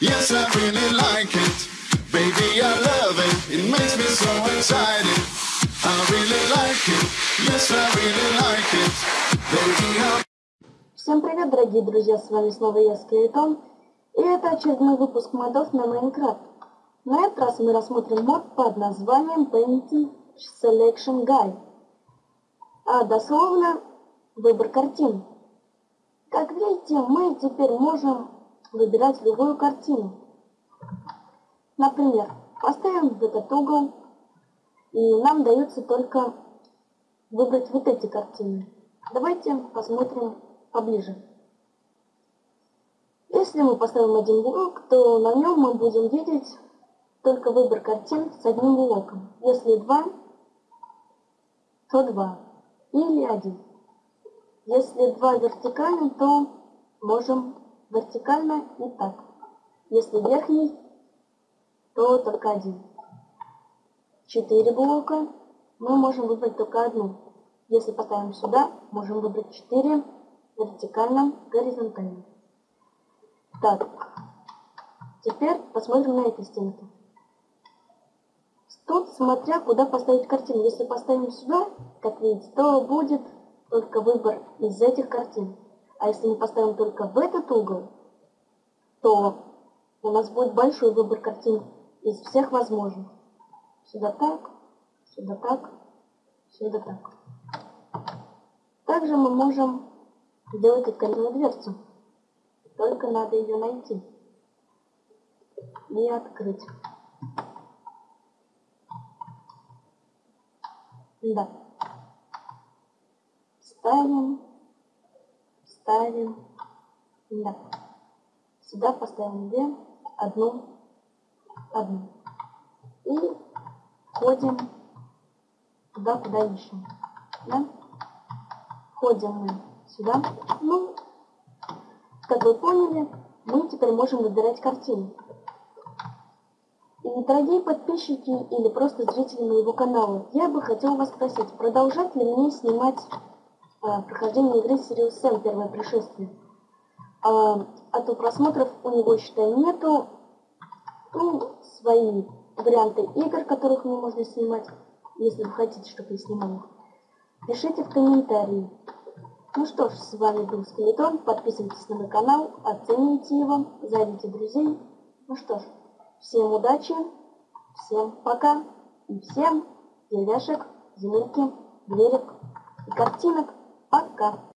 Yes, I really like it. Baby, I love it. It makes me so excited. I really like it. Yes, I really like it. Baby, I Всем привет, дорогие друзья, с вами снова я, Скелетон, и это очередной выпуск модов на Майнкрафт. На этот раз мы рассмотрим мод под названием Painting Selection Guide, а дословно выбор картин. Как видите, мы теперь можем выбирать любую картину. Например, поставим в этот угол, и нам дается только выбрать вот эти картины. Давайте посмотрим поближе. Если мы поставим один блок, то на нем мы будем видеть только выбор картин с одним блоком. Если два, то два. Или один. Если два вертикально, то можем вертикально и так. Если верхний, то только один. Четыре блока мы можем выбрать только одну. Если поставим сюда, можем выбрать четыре вертикально, горизонтально. Так, теперь посмотрим на эти стенки. Тут смотря куда поставить картину. Если поставим сюда, как видите, то будет только выбор из этих картин. А если мы поставим только в этот угол, то у нас будет большой выбор картин из всех возможных. Сюда так, сюда так, сюда так. Также мы можем сделать открытую дверцу. Только надо ее найти и открыть. Да. Ставим, ставим, да. Сюда поставим две, одну, одну. И ходим туда, куда ищем. Да? Ходим мы сюда. Ну, как вы поняли, мы теперь можем выбирать картину. И, дорогие подписчики или просто зрители моего канала, я бы хотел вас спросить, продолжать ли мне снимать прохождение игры Sirius Sam первое пришествие? А, а то просмотров у него, считай, нету. Ну, свои варианты игр, которых мне можно снимать, если вы хотите, чтобы я снимал их. Пишите в комментарии. Ну что ж, с вами был Скелетон. Подписывайтесь на мой канал, оцените его, зовите друзей. Ну что ж, всем удачи, всем пока и всем деревяшек, земельки, дверек и картинок. Пока!